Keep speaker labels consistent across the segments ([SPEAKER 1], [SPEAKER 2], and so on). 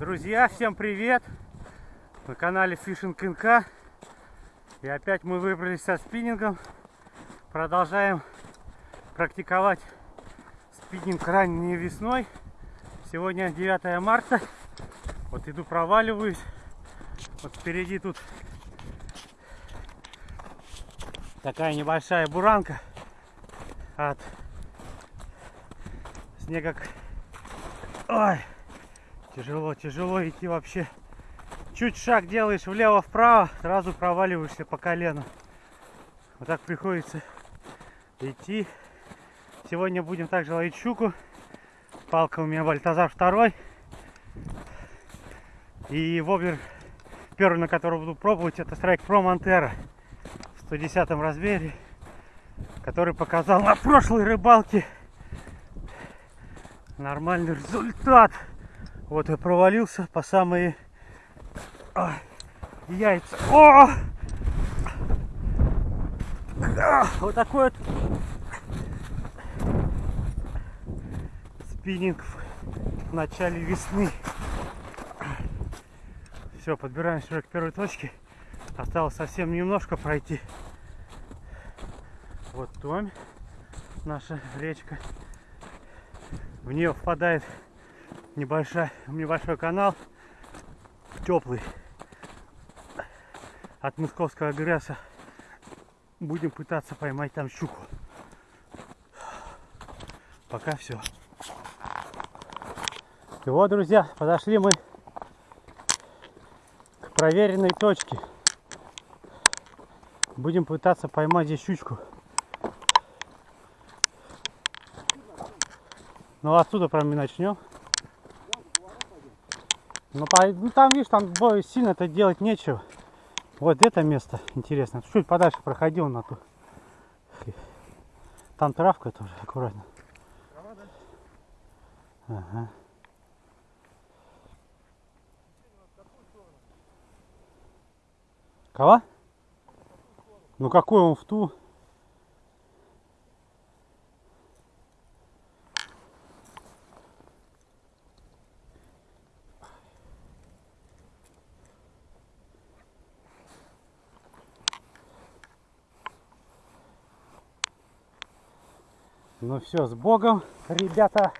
[SPEAKER 1] Друзья, всем привет! На канале Fishing НК. И опять мы выбрались со спиннингом. Продолжаем практиковать спиннинг ранней весной. Сегодня 9 марта. Вот иду проваливаюсь. Вот впереди тут такая небольшая буранка от снега. Ой, тяжело, тяжело идти вообще. Чуть шаг делаешь влево-вправо, сразу проваливаешься по колено. Вот так приходится идти. Сегодня будем также ловить щуку. Палка у меня Бальтазар второй. И воблер первый, на который буду пробовать, это Strike Pro Montero в 110 размере, который показал на прошлой рыбалке нормальный результат. Вот я провалился по самые а, яйца. О! А, вот такой вот спиннинг в начале весны. Все, подбираемся уже к первой точке. Осталось совсем немножко пройти. Вот Томь, наша речка. В нее впадает небольшой, небольшой канал, теплый, от Московского гряса. Будем пытаться поймать там щуку. Пока все. И вот, друзья, подошли мы к проверенной точке. Будем пытаться поймать здесь щучку. Ну отсюда прям и начнем. Ну, по, ну там, видишь, там бой сильно это делать нечего. Вот это место интересно. Чуть подальше проходил на ту. Там травка тоже, аккуратно. Трава, да? Ага. Кого? Ну какой он в ту? Ну все, с Богом, ребята.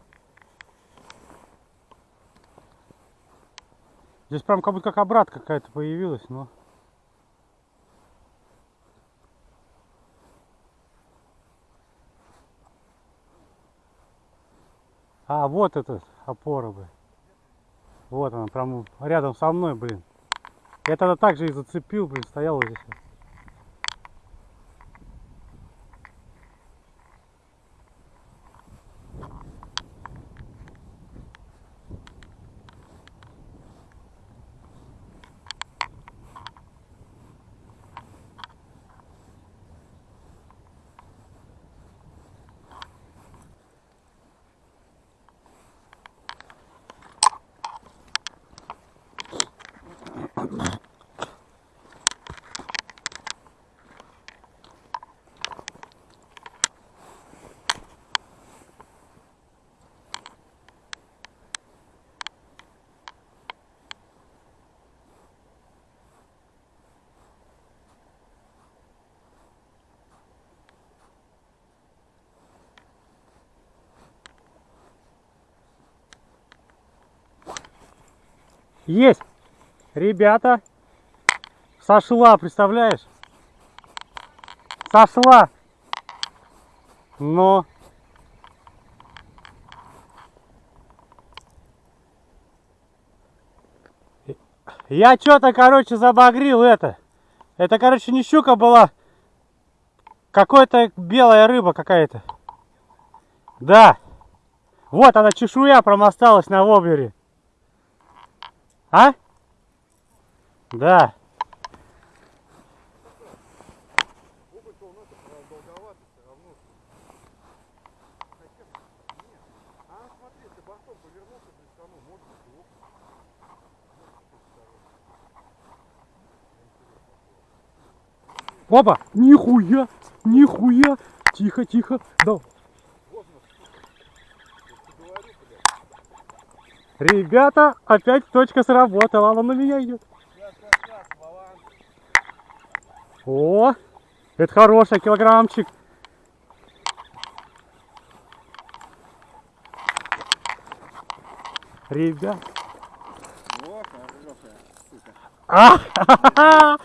[SPEAKER 1] Здесь прям как будто как обратка какая-то появилась, но... А, вот этот опора, бы. Вот она, прям рядом со мной, блин. Я тогда также и зацепил, блин, стоял здесь. Есть! Ребята! Сошла, представляешь? Сошла! Но... Я что-то, короче, забагрил это. Это, короче, не щука была. Какая-то белая рыба какая-то. Да. Вот она, чешуя промосталась на воблере. А? Да. Опа! Нихуя! Нихуя! Тихо, тихо! Да. Ребята, опять точка сработала. Она на меня идет. О, это хороший килограммчик. Ребят.
[SPEAKER 2] О, хорошая, сука.
[SPEAKER 1] А!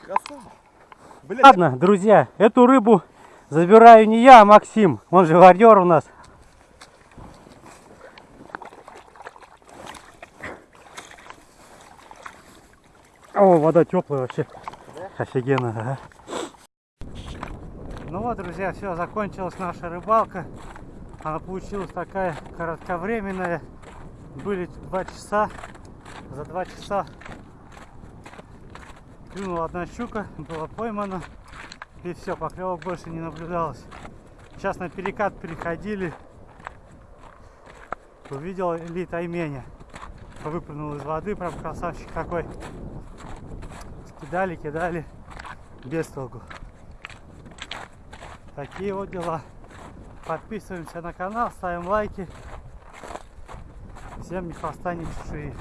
[SPEAKER 2] Красава. Блядь,
[SPEAKER 1] Ладно, друзья, эту рыбу забираю не я, а Максим. Он же варьер у нас. О, вода теплая вообще. Офигенно, ага. Ну вот, друзья, все, закончилась наша рыбалка. Она получилась такая кратковременная. Были два часа. За два часа клюнула одна щука, была поймана. И все, поклевок больше не наблюдалось. Сейчас на перекат переходили. Увидел Ли Тайменя. Выпрыгнул из воды, прям красавчик такой. Кидали, кидали. Без толку. Такие вот дела. Подписываемся на канал, ставим лайки. Всем не хвоста, ни чешуи.